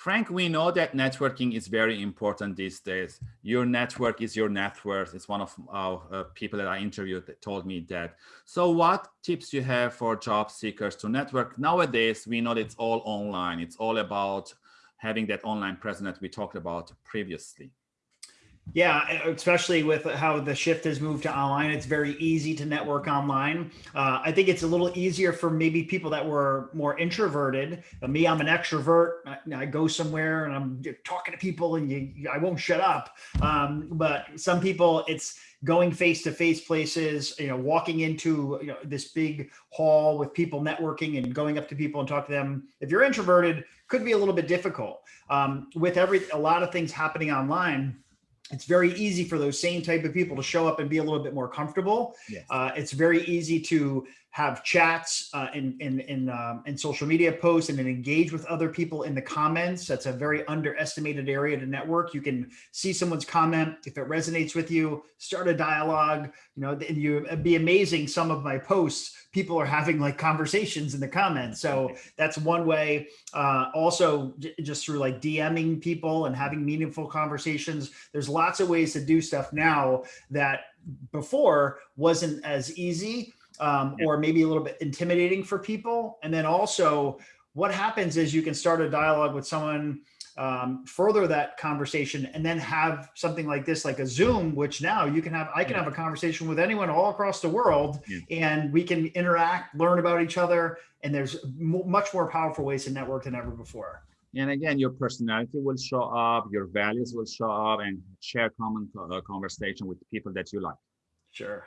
Frank, we know that networking is very important these days. Your network is your net worth. It's one of our uh, people that I interviewed that told me that. So what tips you have for job seekers to network? Nowadays, we know it's all online. It's all about having that online presence that we talked about previously. Yeah, especially with how the shift has moved to online, it's very easy to network online. Uh, I think it's a little easier for maybe people that were more introverted. Uh, me, I'm an extrovert. I, I, go somewhere and I'm talking to people and you, I won't shut up. Um, but some people, it's going face to face places, you know, walking into you know, this big hall with people networking and going up to people and talk to them. If you're introverted, could be a little bit difficult. Um, with every a lot of things happening online it's very easy for those same type of people to show up and be a little bit more comfortable. Yes. Uh, it's very easy to have chats uh, in in in, um, in social media posts and then engage with other people in the comments. That's a very underestimated area to network. You can see someone's comment if it resonates with you, start a dialogue. You know, and you it'd be amazing. Some of my posts, people are having like conversations in the comments. So that's one way. Uh, also, just through like DMing people and having meaningful conversations. There's lots of ways to do stuff now that before wasn't as easy um, yeah. or maybe a little bit intimidating for people. And then also what happens is you can start a dialogue with someone, um, further that conversation and then have something like this, like a Zoom, which now you can have, I can yeah. have a conversation with anyone all across the world yeah. and we can interact, learn about each other. And there's much more powerful ways to network than ever before. And again, your personality will show up, your values will show up and share common uh, conversation with people that you like. Sure.